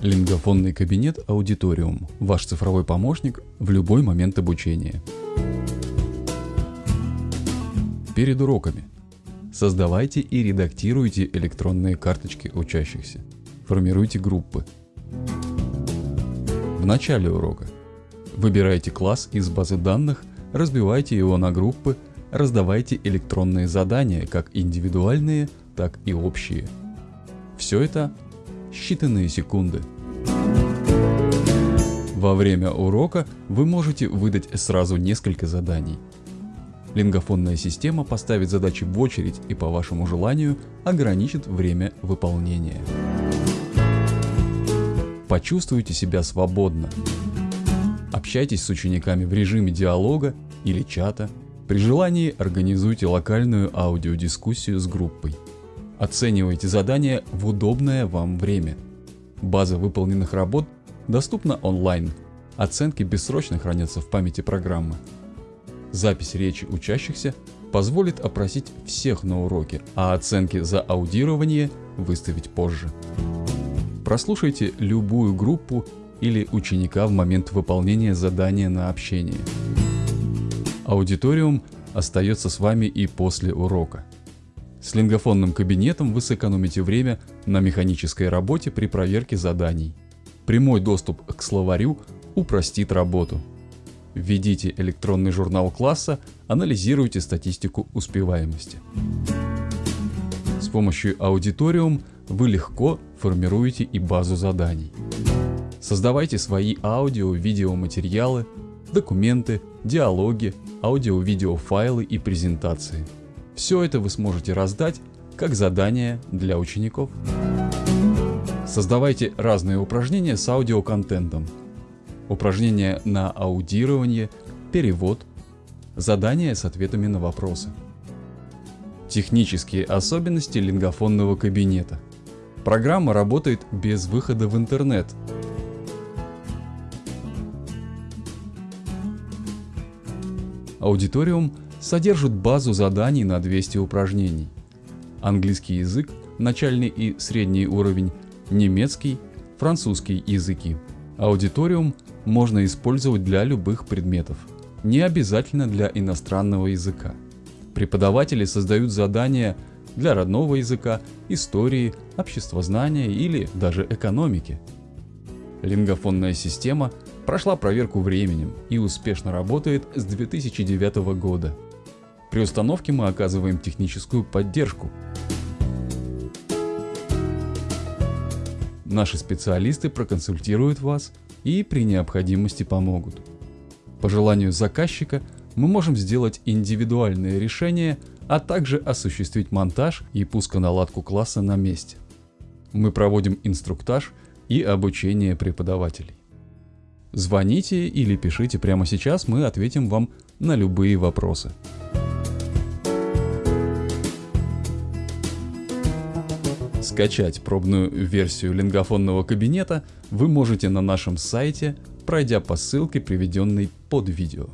Лингофонный кабинет Аудиториум. Ваш цифровой помощник в любой момент обучения. Перед уроками. Создавайте и редактируйте электронные карточки учащихся. Формируйте группы. В начале урока. Выбирайте класс из базы данных, разбивайте его на группы, раздавайте электронные задания, как индивидуальные, так и общие. Все это считанные секунды. Во время урока вы можете выдать сразу несколько заданий. Лингофонная система поставит задачи в очередь и по вашему желанию ограничит время выполнения. Почувствуйте себя свободно. Общайтесь с учениками в режиме диалога или чата. При желании организуйте локальную аудиодискуссию с группой. Оценивайте задания в удобное вам время. База выполненных работ доступна онлайн. Оценки бессрочно хранятся в памяти программы. Запись речи учащихся позволит опросить всех на уроке, а оценки за аудирование выставить позже. Прослушайте любую группу или ученика в момент выполнения задания на общение. Аудиториум остается с вами и после урока. С лингофонным кабинетом вы сэкономите время на механической работе при проверке заданий. Прямой доступ к словарю упростит работу. Введите электронный журнал класса, анализируйте статистику успеваемости. С помощью Аудиториум вы легко формируете и базу заданий. Создавайте свои аудио-видеоматериалы, документы, диалоги, аудио-видео файлы и презентации – все это вы сможете раздать как задание для учеников. Создавайте разные упражнения с аудиоконтентом. Упражнения на аудирование, перевод, задания с ответами на вопросы. Технические особенности лингофонного кабинета. Программа работает без выхода в интернет. Аудиториум – содержит базу заданий на 200 упражнений. Английский язык, начальный и средний уровень, немецкий, французский языки. Аудиториум можно использовать для любых предметов, не обязательно для иностранного языка. Преподаватели создают задания для родного языка, истории, обществознания или даже экономики. Лингофонная система прошла проверку временем и успешно работает с 2009 года. При установке мы оказываем техническую поддержку. Наши специалисты проконсультируют вас и при необходимости помогут. По желанию заказчика мы можем сделать индивидуальное решение, а также осуществить монтаж и пусконаладку класса на месте. Мы проводим инструктаж и обучение преподавателей. Звоните или пишите прямо сейчас, мы ответим вам на любые вопросы. Скачать пробную версию лингофонного кабинета вы можете на нашем сайте, пройдя по ссылке, приведенной под видео.